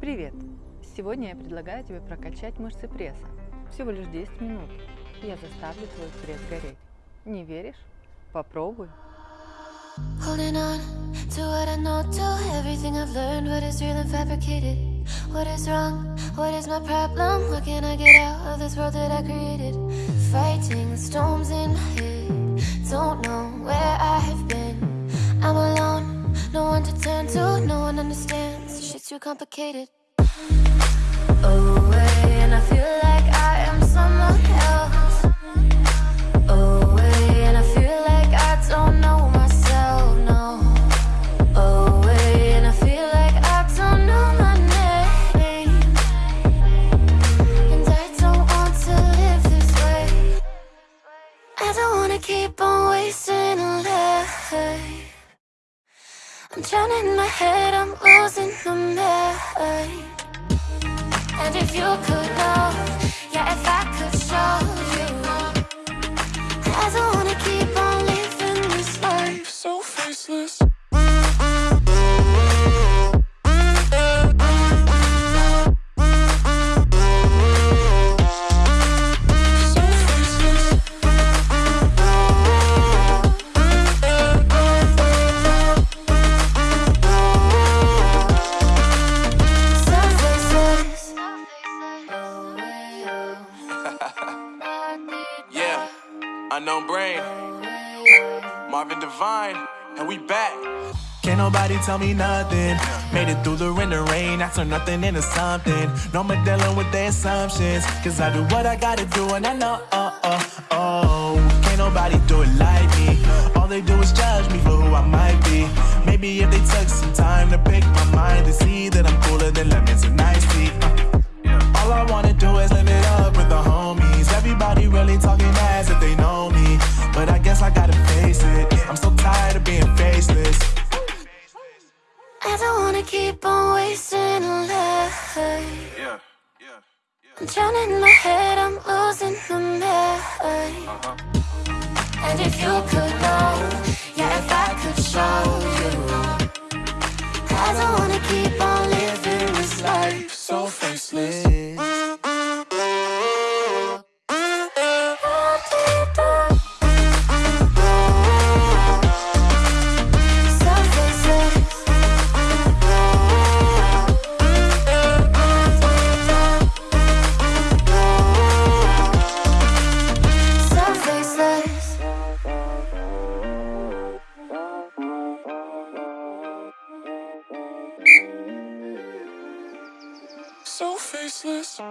Привет! Сегодня я предлагаю тебе прокачать мышцы пресса. Всего лишь 10 минут. Я заставлю твой пресс гореть. Не веришь? Попробуй. No one to turn to, no one understands. Too complicated. Away, and I feel like I am someone and we back. Can't nobody tell me nothing. Made it through the rain and rain. I turn nothing into something. No more dealing with their assumptions. Cause I do what I gotta do and I know, oh, oh, oh. Can't nobody do it like me. All they do is judge me for who I might be. Maybe if they took some time to pick my mind, they see that I'm cooler than lemons and iced tea. Uh, all I wanna do is live it up with the homies. Everybody really talking as if they know me. but I guess I gotta don't wanna keep on wasting a life yeah, yeah, yeah. I'm drowning in my head, I'm losing my mind uh -huh. And if you could know, so faceless. Whoa,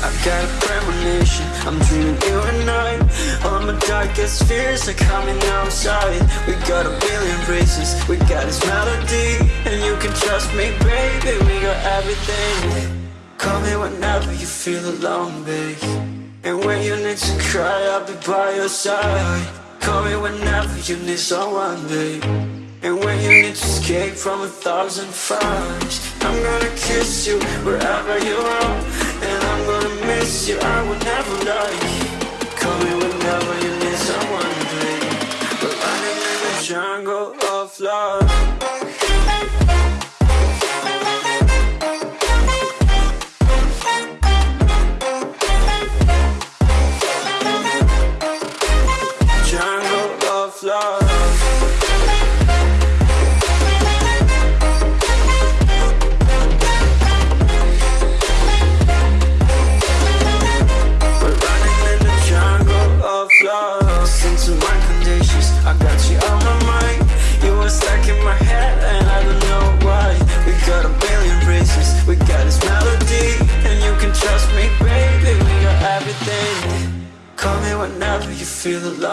I got a premonition, I'm dreaming you and I. All my darkest fears are coming outside. We got a billion races, we got this melody And you can trust me, baby, we got everything Call me whenever you feel alone, babe. And when you need to cry, I'll be by your side. Call me whenever you need someone, babe. And when you need to escape from a thousand fires I'm gonna kiss you wherever you are. And I'm gonna miss you, I will never lie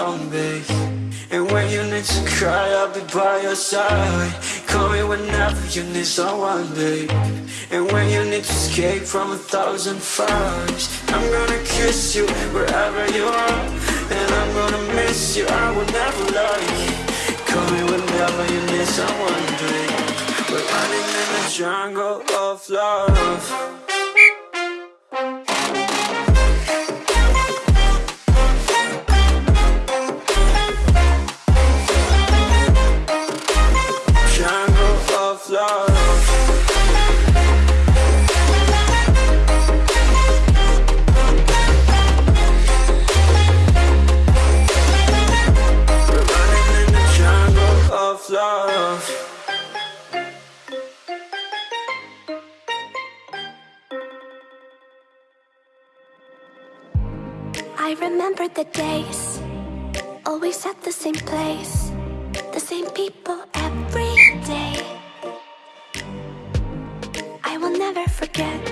alone, babe And when you need to cry, I'll be by your side. Call me whenever you need someone, babe. And when you need to escape from a thousand fires I'm gonna kiss you wherever you are. And I'm gonna miss you, I will never lie. Call me whenever you need someone, babe. We're running in the jungle of love love. I remember the days, always at the same place, the same people every day. I will never forget.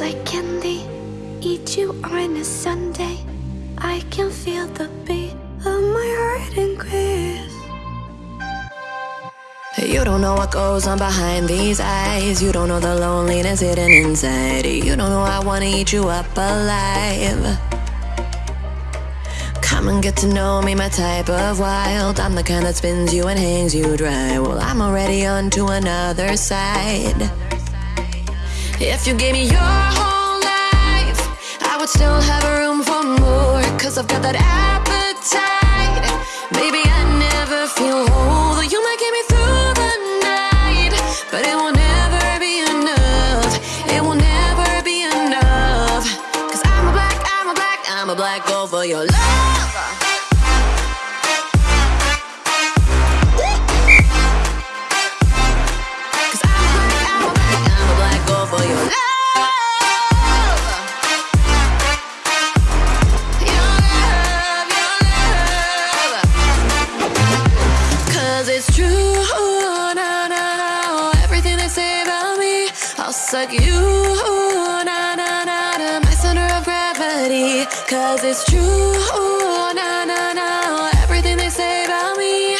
Like candy. Eat you on a Sunday. I can feel the beat of my heart increase. You don't know what goes on behind these eyes. You don't know the loneliness hidden inside. You don't know I wanna eat you up alive. Come and get to know me, my type of wild. I'm the kind that spins you and hangs you dry. Well, I'm already on to another side. If you gave me your whole life, I would still have room for more. Cause I've got that appetite. Baby, I never feel whole. Though you might get me through the night, but it will never be enough. It will never be enough. Cause I'm a black, I'm a black, I'm a black gold for your love. Cause it's true, na na na. Everything they say about me,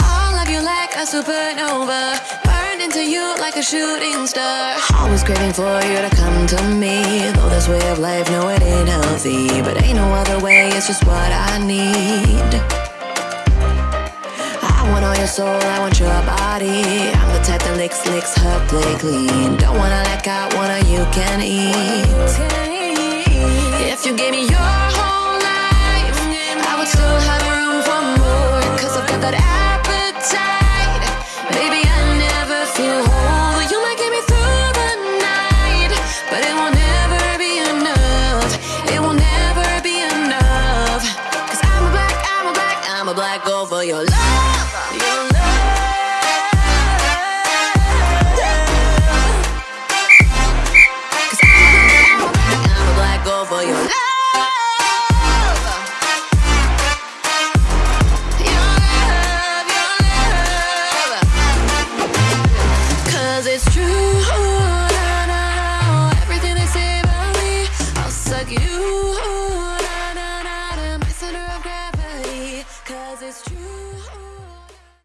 I'll love you like a supernova. Burn into you like a shooting star. Always craving for you to come to me. Though this way of life, no, it ain't healthy. But ain't no other way, it's just what I need. I want all your soul, I want your body. I'm the type that licks, licks her play clean. Don't wanna let go, wanna you can eat. If you gave me your whole life, I would still have room for more. Cause I've got that appetite. Baby, I never feel whole. You might get me through the night, but it never be enough. It will never be I'm a black, I'm a black, I'm a black for your love.